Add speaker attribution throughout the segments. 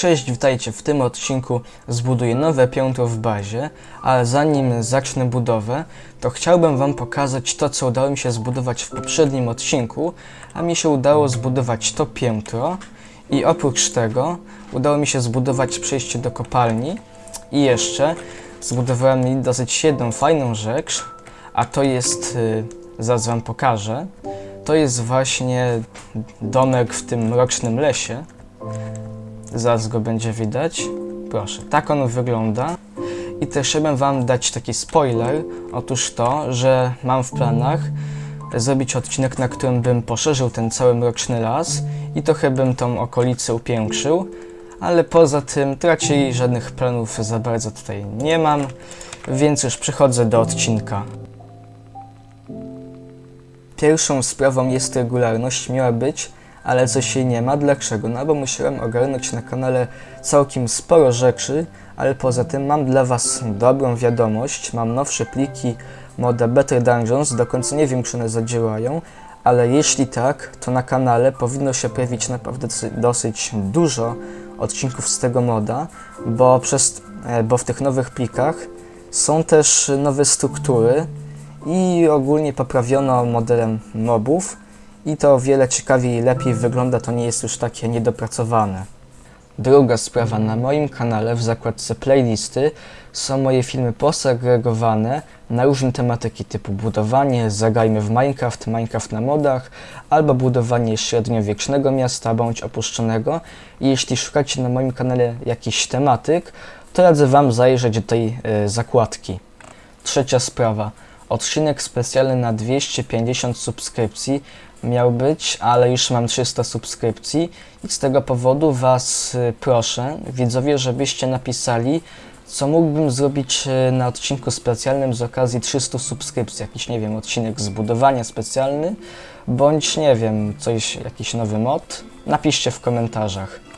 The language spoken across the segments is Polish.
Speaker 1: Cześć, witajcie. W tym odcinku zbuduję nowe piętro w bazie, ale zanim zacznę budowę, to chciałbym Wam pokazać to, co udało mi się zbudować w poprzednim odcinku, a mi się udało zbudować to piętro i oprócz tego udało mi się zbudować przejście do kopalni i jeszcze zbudowałem dosyć jedną fajną rzecz, a to jest, yy, zaraz Wam pokażę, to jest właśnie domek w tym mrocznym lesie. Zaraz go będzie widać. Proszę, tak on wygląda. I też chciałbym Wam dać taki spoiler. Otóż to, że mam w planach zrobić odcinek, na którym bym poszerzył ten cały mroczny las i trochę bym tą okolicę upiększył. Ale poza tym to raczej żadnych planów za bardzo tutaj nie mam, więc już przechodzę do odcinka. Pierwszą sprawą jest regularność, miała być, ale coś jej nie ma. Dlaczego? No bo musiałem ogarnąć na kanale całkiem sporo rzeczy, ale poza tym mam dla Was dobrą wiadomość. Mam nowsze pliki moda Better Dungeons, do końca nie wiem, czy one zadziałają, ale jeśli tak, to na kanale powinno się pojawić naprawdę dosyć dużo odcinków z tego moda, bo, przez, e, bo w tych nowych plikach są też nowe struktury i ogólnie poprawiono modelem mobów i to o wiele ciekawiej i lepiej wygląda, to nie jest już takie niedopracowane. Druga sprawa, na moim kanale w zakładce playlisty są moje filmy posegregowane na różne tematyki typu budowanie, zagrajmy w Minecraft, Minecraft na modach, albo budowanie średniowiecznego miasta bądź opuszczonego. I jeśli szukacie na moim kanale jakichś tematyk, to radzę Wam zajrzeć do tej y, zakładki. Trzecia sprawa. Odcinek specjalny na 250 subskrypcji miał być, ale już mam 300 subskrypcji i z tego powodu Was y, proszę, widzowie, żebyście napisali, co mógłbym zrobić y, na odcinku specjalnym z okazji 300 subskrypcji. Jakiś, nie wiem, odcinek zbudowania specjalny, bądź, nie wiem, coś, jakiś nowy mod. Napiszcie w komentarzach.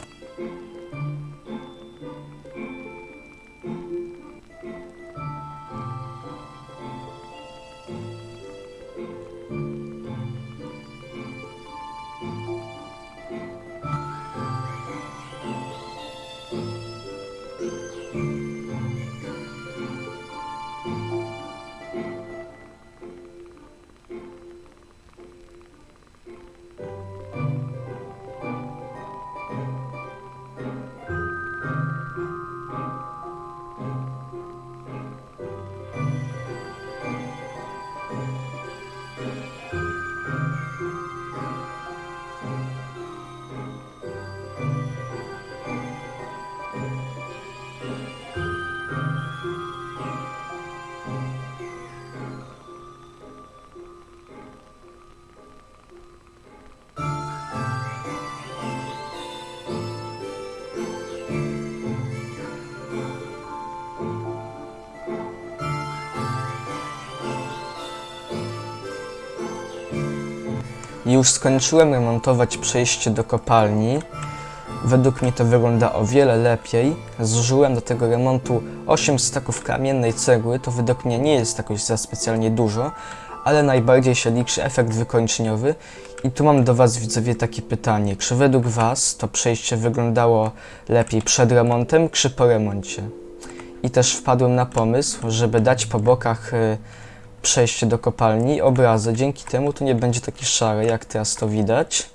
Speaker 1: Już skończyłem remontować przejście do kopalni. Według mnie to wygląda o wiele lepiej. Zużyłem do tego remontu 8 staków kamiennej cegły. To według mnie nie jest jakoś za specjalnie dużo, ale najbardziej się liczy efekt wykończeniowy. I tu mam do Was, widzowie, takie pytanie. Czy według Was to przejście wyglądało lepiej przed remontem, czy po remoncie? I też wpadłem na pomysł, żeby dać po bokach y, przejście do kopalni, obrazy. Dzięki temu to nie będzie taki szary, jak teraz to widać.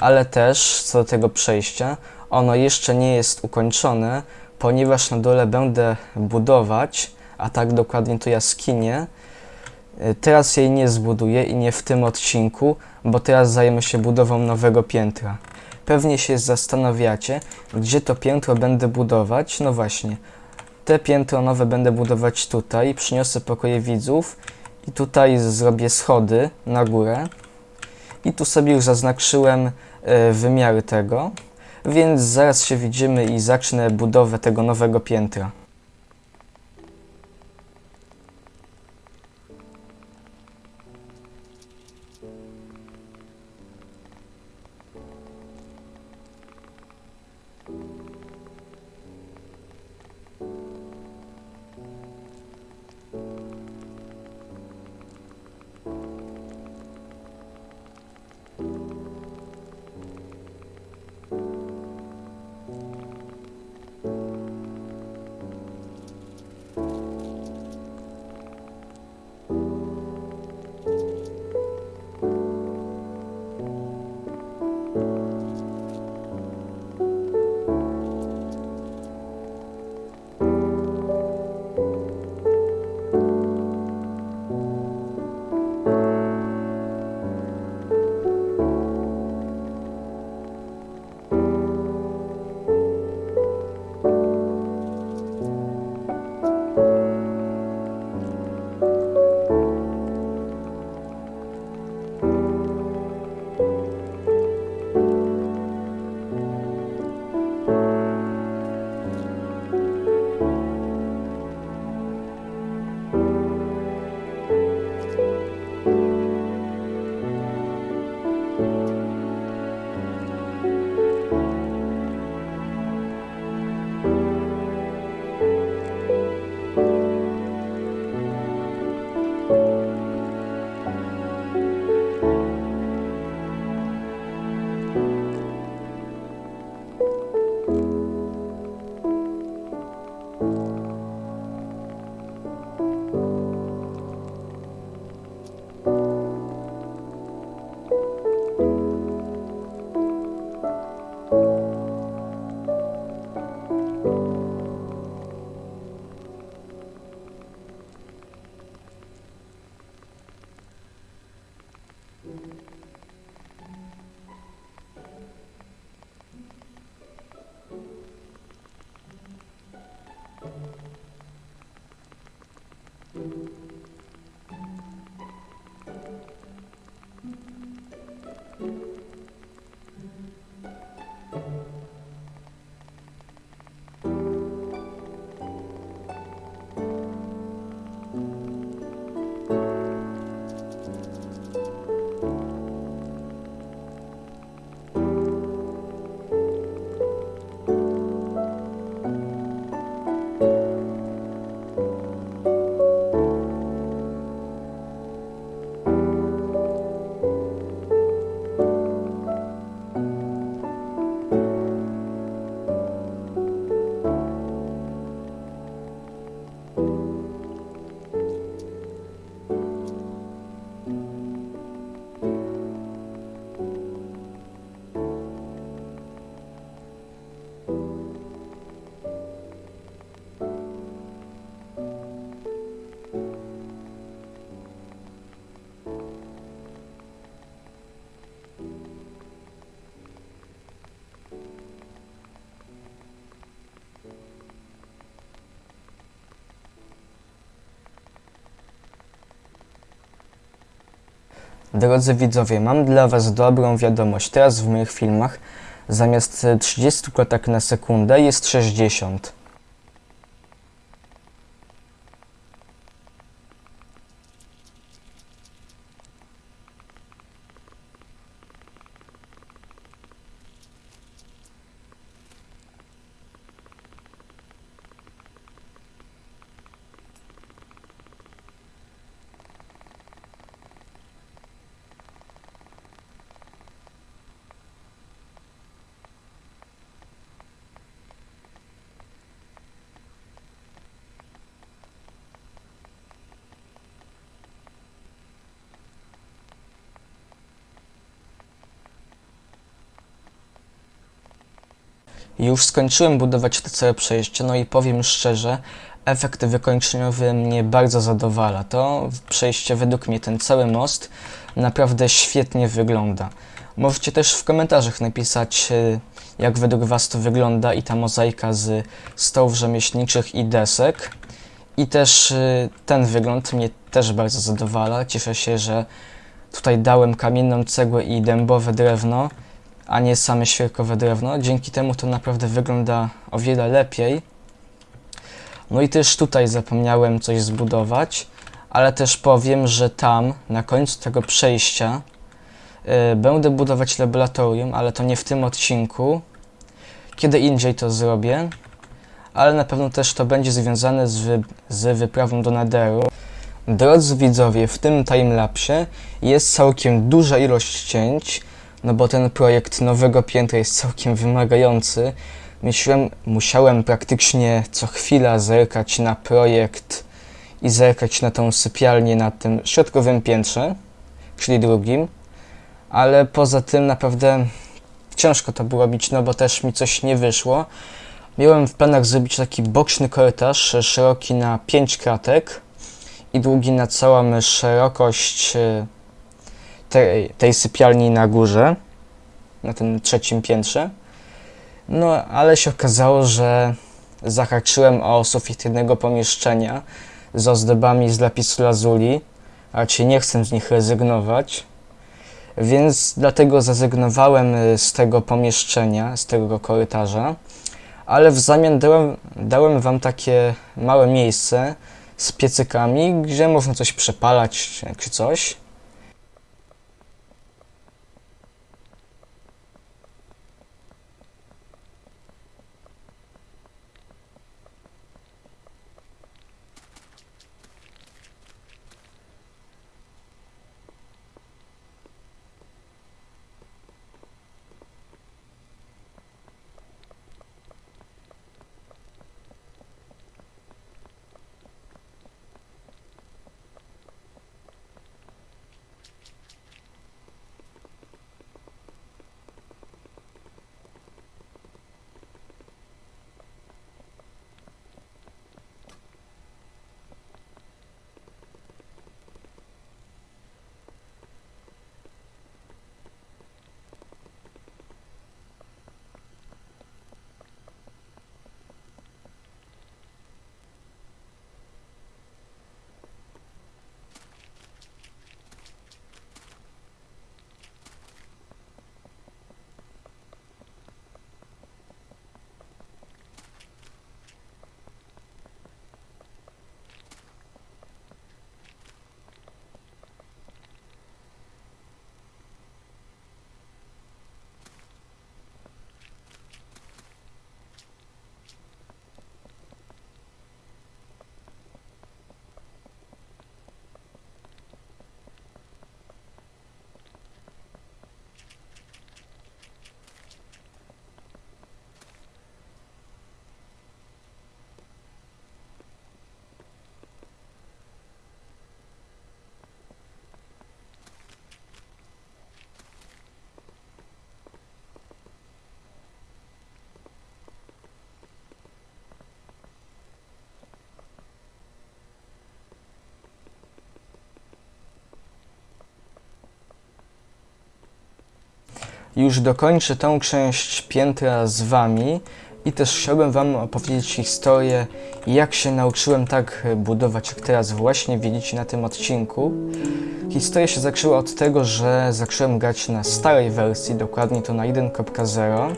Speaker 1: Ale też, co do tego przejścia, ono jeszcze nie jest ukończone, ponieważ na dole będę budować, a tak dokładnie to jaskinie. Teraz jej nie zbuduję i nie w tym odcinku, bo teraz zajmę się budową nowego piętra. Pewnie się zastanawiacie, gdzie to piętro będę budować. No właśnie, te piętro nowe będę budować tutaj. Przyniosę pokoje widzów i tutaj zrobię schody na górę. I tu sobie już zaznaczyłem e, wymiary tego, więc zaraz się widzimy i zacznę budowę tego nowego piętra. Drodzy widzowie, mam dla Was dobrą wiadomość. Teraz w moich filmach zamiast e, 30 klatek na sekundę jest 60. Już skończyłem budować to całe przejście, no i powiem szczerze, efekt wykończeniowy mnie bardzo zadowala. To przejście, według mnie, ten cały most naprawdę świetnie wygląda. Możecie też w komentarzach napisać, y, jak według Was to wygląda i ta mozaika z stołów rzemieślniczych i desek. I też y, ten wygląd mnie też bardzo zadowala. Cieszę się, że tutaj dałem kamienną cegłę i dębowe drewno a nie same świerkowe drewno. Dzięki temu to naprawdę wygląda o wiele lepiej. No i też tutaj zapomniałem coś zbudować, ale też powiem, że tam na końcu tego przejścia y, będę budować laboratorium, ale to nie w tym odcinku. Kiedy indziej to zrobię, ale na pewno też to będzie związane z, wy, z wyprawą do Netheru. Drodzy widzowie, w tym timelapsie jest całkiem duża ilość cięć, no bo ten projekt nowego piętra jest całkiem wymagający. Myślałem, musiałem praktycznie co chwila zerkać na projekt i zerkać na tą sypialnię na tym środkowym piętrze, czyli drugim, ale poza tym naprawdę ciężko to było robić, no bo też mi coś nie wyszło. Miałem w planach zrobić taki boczny korytarz szeroki na 5 kratek i długi na całą szerokość e, tej, tej sypialni na górze, na tym trzecim piętrze. No, ale się okazało, że zahaczyłem o sufit jednego pomieszczenia z ozdobami z lapisu lazuli, a raczej nie chcę z nich rezygnować, więc dlatego zrezygnowałem y, z tego pomieszczenia, z tego korytarza, ale w zamian dałem, dałem wam takie małe miejsce z piecykami, gdzie można coś przepalać czy coś. Już dokończę tą część piętra z wami I też chciałbym Wam opowiedzieć historię, jak się nauczyłem tak budować, jak teraz właśnie widzicie na tym odcinku. Historia się zaczęła od tego, że zacząłem grać na starej wersji, dokładnie to na 1.0.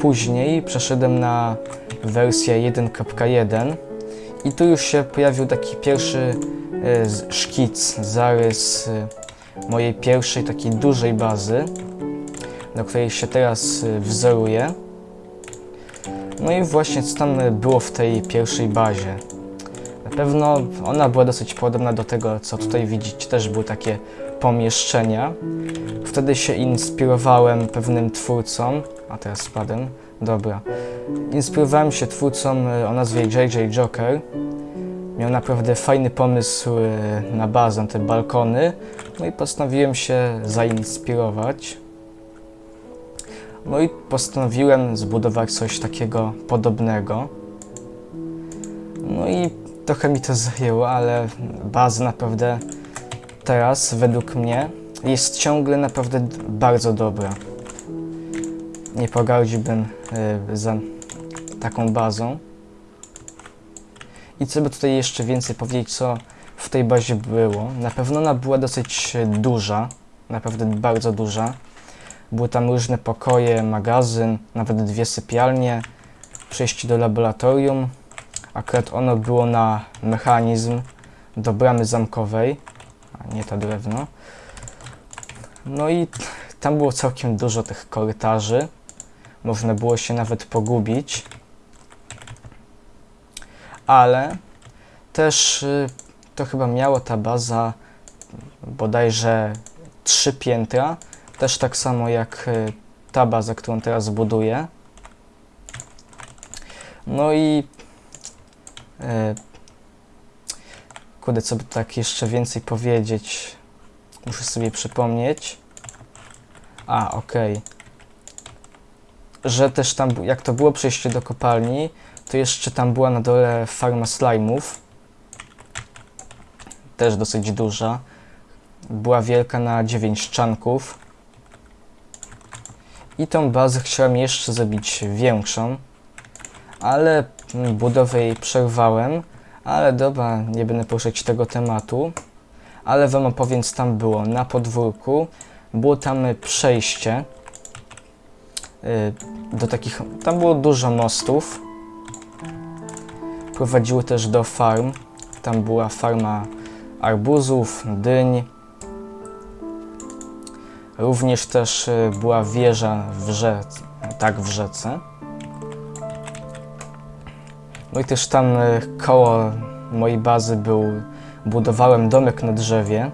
Speaker 1: Później przeszedłem na wersję 1.1 i tu już się pojawił taki pierwszy e, szkic, zarys e, mojej pierwszej takiej dużej bazy, do której się teraz e, wzoruję. No i właśnie co tam było w tej pierwszej bazie. Na pewno ona była dosyć podobna do tego, co tutaj widzicie. Też były takie pomieszczenia. Wtedy się inspirowałem pewnym twórcą. A teraz spadłem. Dobra. Inspirowałem się twórcą e, o nazwie JJ Joker. Miał naprawdę fajny pomysł na bazę, te balkony. No i postanowiłem się zainspirować. No i postanowiłem zbudować coś takiego podobnego. No i trochę mi to zajęło, ale baza naprawdę teraz, według mnie, jest ciągle naprawdę bardzo dobra. Nie pogardziłbym y, za taką bazą. I co by tutaj jeszcze więcej powiedzieć, co w tej bazie było? Na pewno ona była dosyć duża, naprawdę bardzo duża. Były tam różne pokoje, magazyn, nawet dwie sypialnie, przejście do laboratorium. Akurat ono było na mechanizm do bramy zamkowej, a nie to drewno. No i tam było całkiem dużo tych korytarzy. Można było się nawet pogubić. Ale też y, to chyba miało ta baza bodajże trzy piętra. Też tak samo jak y, ta baza, którą teraz buduję. No i e, kurde, co by tak jeszcze więcej powiedzieć? Muszę sobie przypomnieć. A, okej. Że też tam, jak to było przejście do kopalni, to jeszcze tam była na dole farma slajmów. Też dosyć duża. Była wielka na 9 szczanków. I tą bazę chciałem jeszcze zrobić większą, ale budowę jej przerwałem. Ale dobra, nie będę poruszać tego tematu. Ale wam opowiem, co tam było. Na podwórku było tam przejście y, do takich. Tam było dużo mostów. Prowadziły też do farm. Tam była farma arbuzów, dyń. Również też y, była wieża w rzece, tak w rzece. No i też tam y, koło mojej bazy był, budowałem domek na drzewie,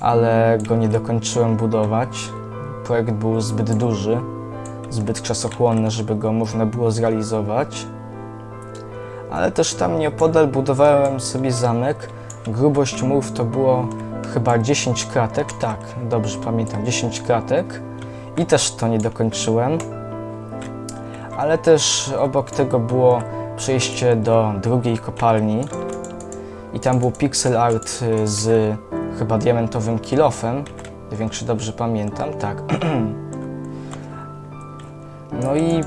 Speaker 1: ale go nie dokończyłem budować. Projekt był zbyt duży, zbyt czasochłonny, żeby go można było zrealizować. Ale też tam nieopodal budowałem sobie zamek. Grubość murów to było chyba 10 kratek, tak, dobrze pamiętam, 10 kratek. I też to nie dokończyłem. Ale też obok tego było przejście do drugiej kopalni. I tam był pixel art y, z chyba diamentowym kilofem. Czy dobrze pamiętam, tak. No i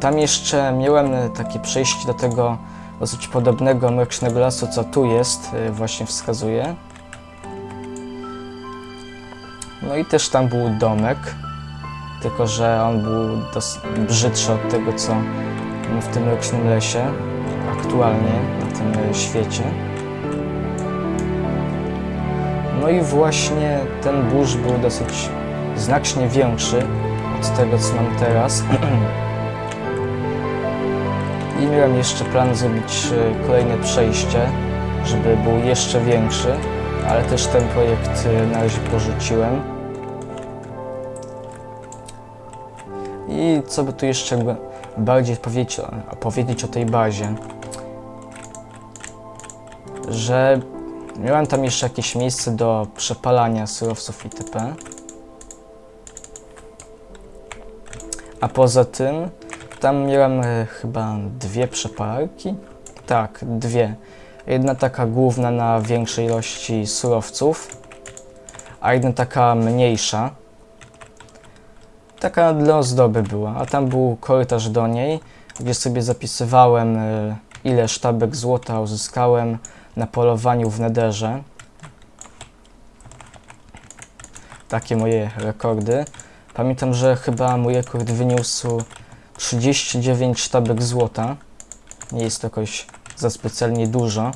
Speaker 1: tam jeszcze miałem takie przejście do tego dosyć podobnego mrocznego lasu, co tu jest, y, właśnie wskazuje. No i też tam był domek, tylko że on był brzydszy od tego, co w tym mrocznym lesie aktualnie na tym y, świecie. No i właśnie ten burz był dosyć znacznie większy od tego, co mam teraz. I miałem jeszcze plan zrobić e, kolejne przejście, żeby był jeszcze większy, ale też ten projekt e, na razie porzuciłem. I co by tu jeszcze bardziej powiedzieć powiedzieć o tej bazie? Że miałem tam jeszcze jakieś miejsce do przepalania surowców itp. A poza tym tam miałem e, chyba dwie przepalarki. Tak, dwie. Jedna taka główna na większej ilości surowców, a jedna taka mniejsza. Taka dla ozdoby była, a tam był korytarz do niej, gdzie sobie zapisywałem, e, ile sztabek złota uzyskałem na polowaniu w nederze. Takie moje rekordy. Pamiętam, że chyba mój rekord wyniósł 39 sztabek złota. Nie jest to jakoś za specjalnie dużo.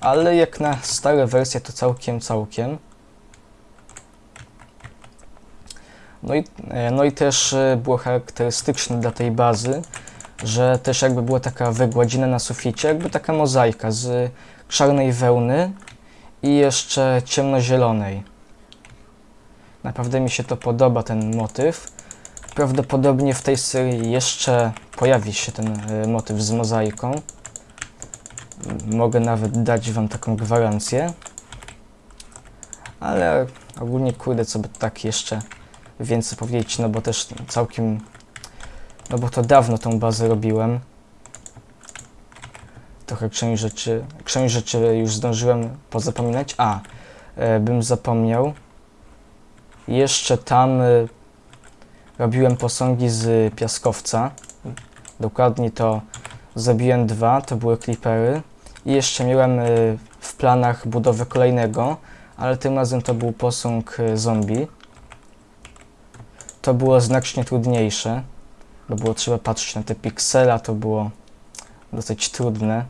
Speaker 1: Ale jak na stare wersje to całkiem, całkiem. No i, e, no i też e, było charakterystyczne dla tej bazy, że też jakby była taka wygładzina na suficie, jakby taka mozaika z czarnej wełny i jeszcze ciemnozielonej. Naprawdę mi się to podoba, ten motyw. Prawdopodobnie w tej serii jeszcze pojawi się ten e, motyw z mozaiką. Mogę nawet dać Wam taką gwarancję. Ale ogólnie kurde, co by tak jeszcze więcej powiedzieć, no bo też całkiem, no bo to dawno tą bazę robiłem. Trochę część rzeczy, część rzeczy już zdążyłem pozapominać. A, e, bym zapomniał. Jeszcze tam e, robiłem posągi z piaskowca. Dokładnie to zabiłem dwa, to były klipery. I jeszcze miałem e, w planach budowę kolejnego, ale tym razem to był posąg e, zombie. To było znacznie trudniejsze, bo było trzeba patrzeć na te piksela, to było dosyć trudne.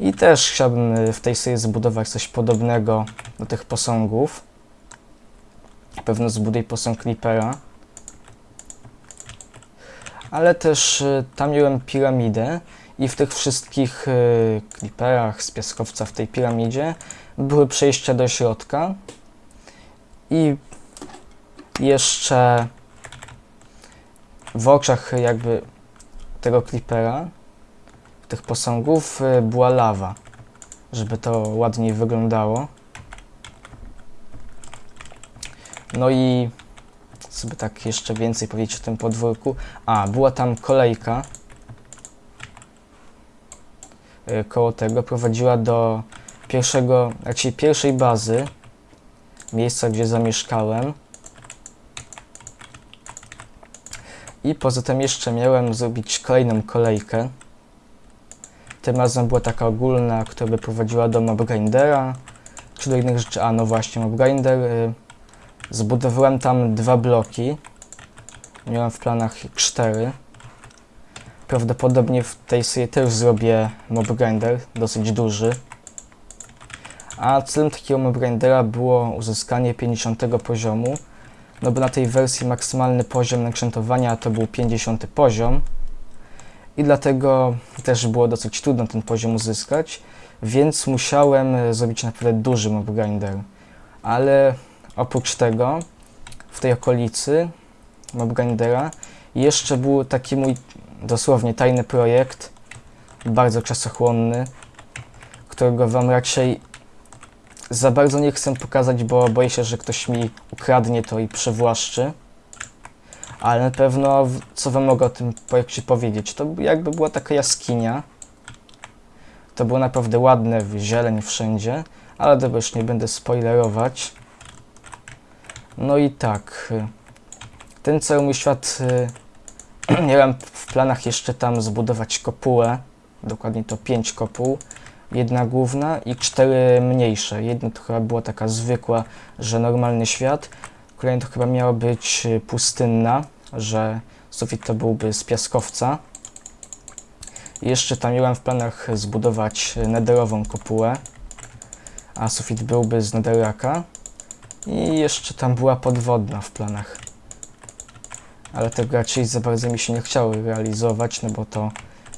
Speaker 1: I też chciałbym e, w tej serii zbudować coś podobnego do tych posągów. Pewno zbuduję posąg Creepera. Ale też y, tam miałem piramidę i w tych wszystkich y, Creeperach z piaskowca w tej piramidzie były przejścia do środka. I jeszcze w oczach jakby tego Creepera, tych posągów y, była lawa, żeby to ładniej wyglądało. No i sobie tak jeszcze więcej powiedzieć o tym podwórku. A, była tam kolejka y, koło tego, prowadziła do pierwszego, raczej pierwszej bazy, miejsca, gdzie zamieszkałem. I poza tym jeszcze miałem zrobić kolejną kolejkę. Tym razem była taka ogólna, która by prowadziła do Mobgrindera, czy do innych rzeczy. A, no właśnie, Mobgrinder. Y Zbudowałem tam dwa bloki. Miałem w planach cztery. Prawdopodobnie w tej serii też zrobię mob grinder, dosyć duży. A celem takiego mob grindera było uzyskanie 50 poziomu. No bo na tej wersji maksymalny poziom nakrętowania to był 50 poziom. I dlatego też było dosyć trudno ten poziom uzyskać. Więc musiałem zrobić naprawdę duży mob grinder. Ale Oprócz tego w tej okolicy Mobgrindera jeszcze był taki mój dosłownie tajny projekt, bardzo czasochłonny, którego wam raczej za bardzo nie chcę pokazać, bo boję się, że ktoś mi ukradnie to i przewłaszczy. Ale na pewno, co wam mogę o tym projekcie powiedzieć, to jakby była taka jaskinia. To było naprawdę ładne, zieleń wszędzie, ale dobra, już nie będę spoilerować. No i tak, ten cały mój świat, miałem w planach jeszcze tam zbudować kopułę, dokładnie to pięć kopuł, jedna główna i cztery mniejsze. Jedna to chyba była taka zwykła, że normalny świat, kolejna to chyba miała być y, pustynna, że sufit to byłby z piaskowca. I jeszcze tam miałem w planach zbudować nederową kopułę, a sufit byłby z nederaka. I jeszcze tam była podwodna w planach. Ale tego raczej za bardzo mi się nie chciało realizować, no bo to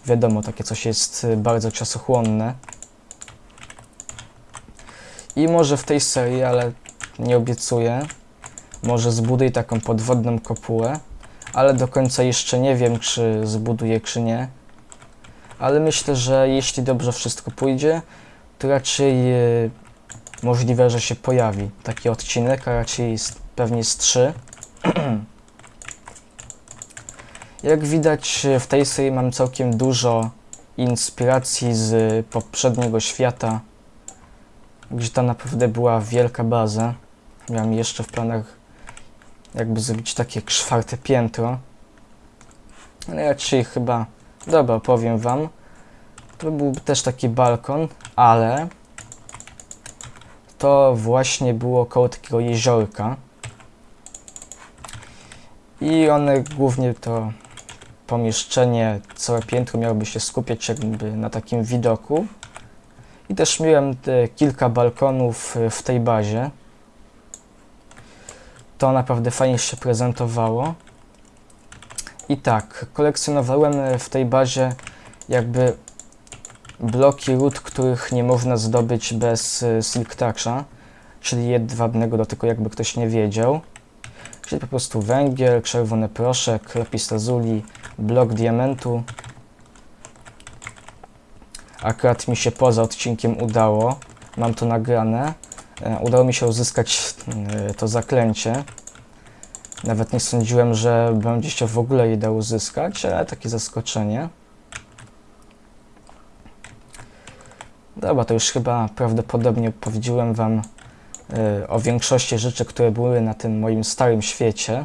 Speaker 1: wiadomo, takie coś jest y, bardzo czasochłonne. I może w tej serii, ale nie obiecuję, może zbuduję taką podwodną kopułę, ale do końca jeszcze nie wiem, czy zbuduję, czy nie. Ale myślę, że jeśli dobrze wszystko pójdzie, to raczej y, możliwe, że się pojawi taki odcinek, a raczej jest, pewnie z trzy. Jak widać w tej serii mam całkiem dużo inspiracji z poprzedniego świata, gdzie tam naprawdę była wielka baza. Miałem jeszcze w planach jakby zrobić takie czwarte piętro. Ale raczej chyba, dobra, powiem wam. To byłby też taki balkon, ale to właśnie było koło takiego jeziorka. I one głównie to pomieszczenie, całe piętro miałoby się skupiać jakby na takim widoku. I też miałem kilka balkonów y, w tej bazie. To naprawdę fajnie się prezentowało. I tak, kolekcjonowałem w tej bazie jakby bloki ród, których nie można zdobyć bez y, Silk Toucha, czyli jedwabnego dotyku, jakby ktoś nie wiedział. Czyli po prostu węgiel, czerwony proszek, lapis lazuli, blok diamentu. Akurat mi się poza odcinkiem udało, mam to nagrane. E, Udało mi się uzyskać e, to zaklęcie. Nawet nie sądziłem, że będzie się w ogóle je da uzyskać, ale takie zaskoczenie. Dobra, to już chyba prawdopodobnie powiedziałem Wam y, o większości rzeczy, które były na tym moim starym świecie.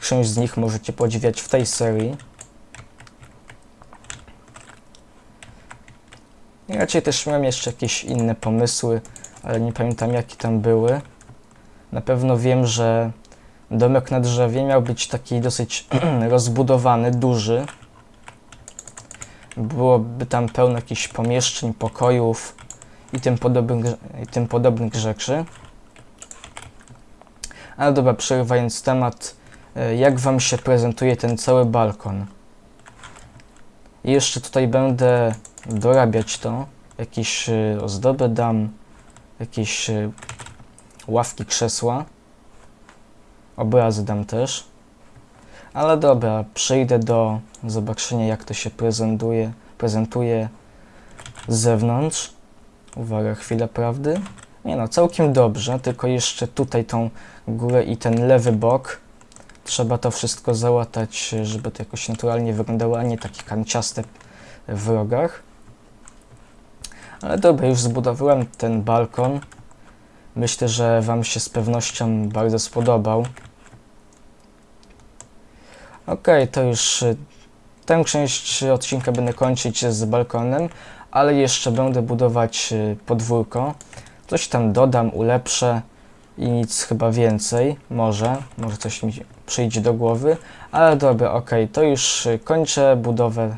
Speaker 1: Część z nich możecie podziwiać w tej serii. I raczej też miałem jeszcze jakieś inne pomysły, ale nie pamiętam jakie tam były. Na pewno wiem, że domek na drzewie miał być taki dosyć rozbudowany, duży. Byłoby tam pełno jakichś pomieszczeń, pokojów i tym podobnych, i tym podobnych rzeczy. Ale dobra, przerywając temat, e, jak Wam się prezentuje ten cały balkon? I jeszcze tutaj będę dorabiać to. Jakieś e, ozdoby dam, jakieś e, ławki, krzesła. Obrazy dam też. Ale dobra, przejdę do zobaczenia jak to się prezentuje, prezentuje z zewnątrz. Uwaga, chwila prawdy. Nie no, całkiem dobrze, tylko jeszcze tutaj tą górę i ten lewy bok. Trzeba to wszystko załatać, żeby to jakoś naturalnie wyglądało, a nie takie kanciaste w rogach. Ale dobra, już zbudowałem ten balkon. Myślę, że Wam się z pewnością bardzo spodobał. Ok, to już y, tę część odcinka będę kończyć z balkonem, ale jeszcze będę budować y, podwórko. Coś tam dodam, ulepszę i nic chyba więcej. Może, może coś mi przyjdzie do głowy, ale dobra, ok, to już y, kończę budowę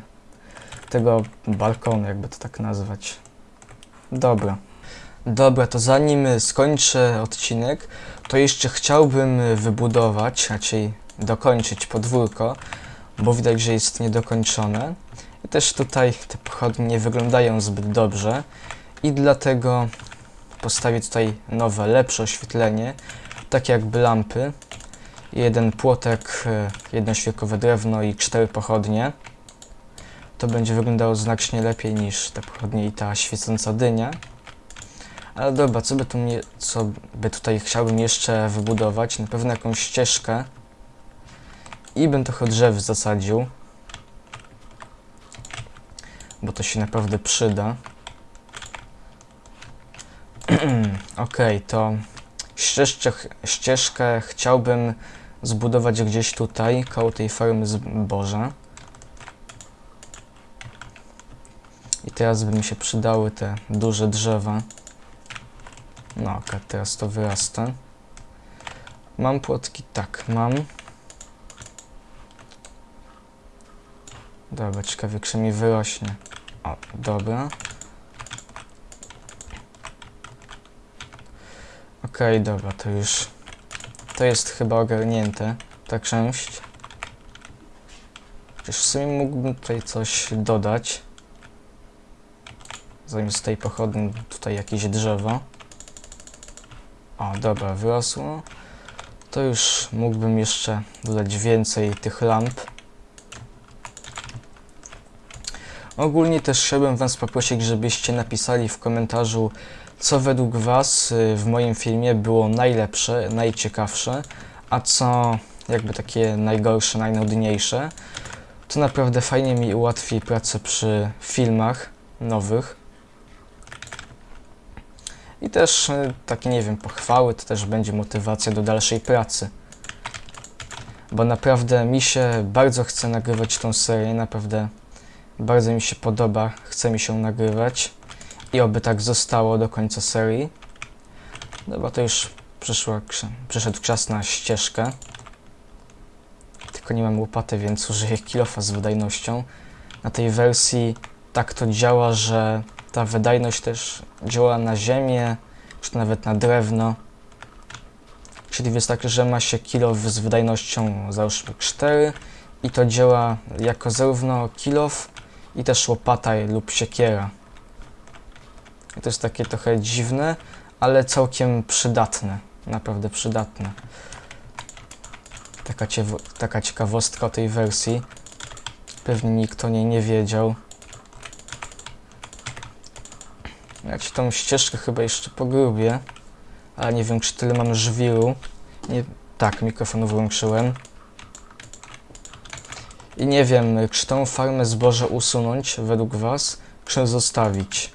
Speaker 1: tego balkonu, jakby to tak nazwać. Dobra. Dobra, to zanim skończę odcinek, to jeszcze chciałbym wybudować, raczej dokończyć podwórko, bo widać, że jest niedokończone. I też tutaj te pochodnie nie wyglądają zbyt dobrze i dlatego postawię tutaj nowe, lepsze oświetlenie, takie jakby lampy. Jeden płotek, e, jedno świerkowe drewno i cztery pochodnie. To będzie wyglądało znacznie lepiej niż te pochodnie i ta świecąca dynia. Ale dobra, co by, tu mnie, co by tutaj chciałbym jeszcze wybudować? Na pewno jakąś ścieżkę. I bym trochę drzew zasadził. Bo to się naprawdę przyda. ok, to ścieżkę, ścieżkę chciałbym zbudować gdzieś tutaj, koło tej farmy zboża. I teraz by mi się przydały te duże drzewa. No ok, teraz to wyrasta. Mam płotki? Tak, mam. Dobra, ciekawie, czy mi wyrośnie. O, dobra. Okej, okay, dobra, to już... To jest chyba ogarnięte, ta część. Chociaż w sumie mógłbym tutaj coś dodać. Zamiast tej pochodni tutaj jakieś drzewo. O, dobra, wyrosło. To już mógłbym jeszcze dodać więcej tych lamp. Ogólnie też chciałbym Was poprosić, żebyście napisali w komentarzu, co według Was y, w moim filmie było najlepsze, najciekawsze, a co jakby takie najgorsze, najnudniejsze. To naprawdę fajnie mi ułatwi pracę przy filmach nowych. I też y, takie, nie wiem, pochwały to też będzie motywacja do dalszej pracy. Bo naprawdę mi się bardzo chce nagrywać tą serię, naprawdę bardzo mi się podoba, chce mi się nagrywać i oby tak zostało do końca serii. No bo to już przyszła, przyszedł czas na ścieżkę. Tylko nie mam łopaty, więc użyję kilofa z wydajnością. Na tej wersji tak to działa, że ta wydajność też działa na ziemię, czy nawet na drewno. Czyli wystarczy, że ma się kilof z wydajnością załóżmy 4 i to działa jako zarówno kilof i też łopata lub siekiera. To jest takie trochę dziwne, ale całkiem przydatne. Naprawdę przydatne. Taka, taka ciekawostka o tej wersji. Pewnie nikt o niej nie wiedział. Ja ci tą ścieżkę chyba jeszcze pogrubię, ale nie wiem czy tyle mam żwiru. Nie, tak, mikrofon włączyłem. I nie wiem, czy tą farmę zboża usunąć według Was, czy zostawić.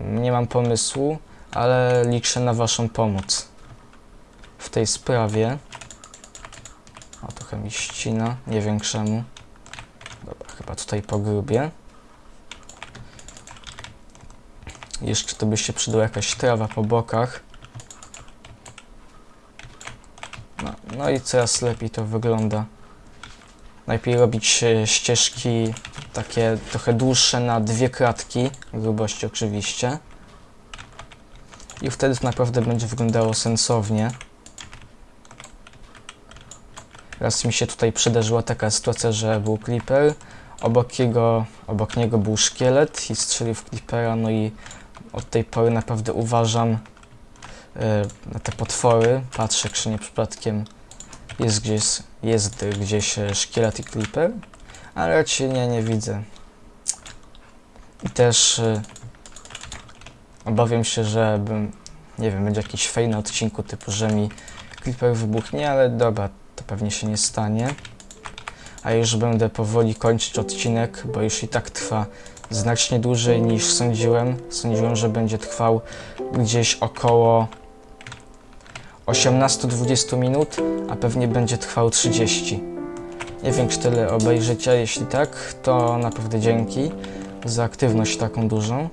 Speaker 1: Nie mam pomysłu, ale liczę na Waszą pomoc w tej sprawie. O, trochę mi ścina, nie wiem czemu. Dobra, chyba tutaj pogrubię. Jeszcze to by się przydała jakaś trawa po bokach. No, no i coraz lepiej to wygląda. Najpierw robić e, ścieżki takie trochę dłuższe na dwie kratki, grubości oczywiście. I wtedy to naprawdę będzie wyglądało sensownie. Raz mi się tutaj przydarzyła taka sytuacja, że był creeper, obok, jego, obok niego był szkielet i strzelił w creepera, no i od tej pory naprawdę uważam e, na te potwory, patrzę, czy nie przypadkiem jest gdzieś, jest gdzieś e, szkielet i creeper, ale raczej nie, widzę. I też e, obawiam się, że bym, nie wiem, będzie jakiś fej na odcinku typu, że mi creeper wybuchnie, ale dobra, to pewnie się nie stanie. A już będę powoli kończyć odcinek, bo już i tak trwa znacznie dłużej niż sądziłem. Sądziłem, że będzie trwał gdzieś około 18-20 minut, a pewnie będzie trwał 30. Nie wiem, czy tyle obejrzycie, jeśli tak, to naprawdę dzięki za aktywność taką dużą.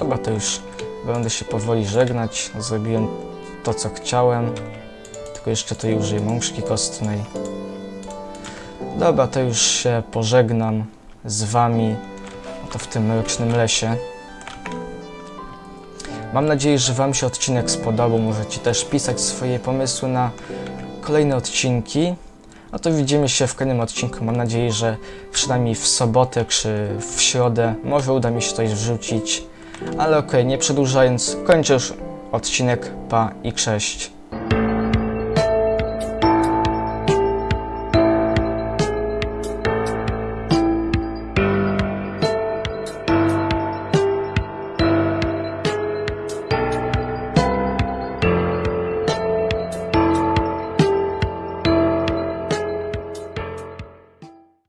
Speaker 1: Dobra, to już będę się powoli żegnać. Zrobiłem to, co chciałem. Tylko jeszcze tutaj użyję mączki kostnej. Dobra, to już się pożegnam z Wami oto w tym mrocznym lesie. Mam nadzieję, że Wam się odcinek spodobał. Możecie też pisać swoje pomysły na kolejne odcinki. A to widzimy się w kolejnym odcinku. Mam nadzieję, że przynajmniej w sobotę czy w środę może uda mi się coś wrzucić. Ale okej, nie przedłużając, kończę już odcinek. Pa i cześć.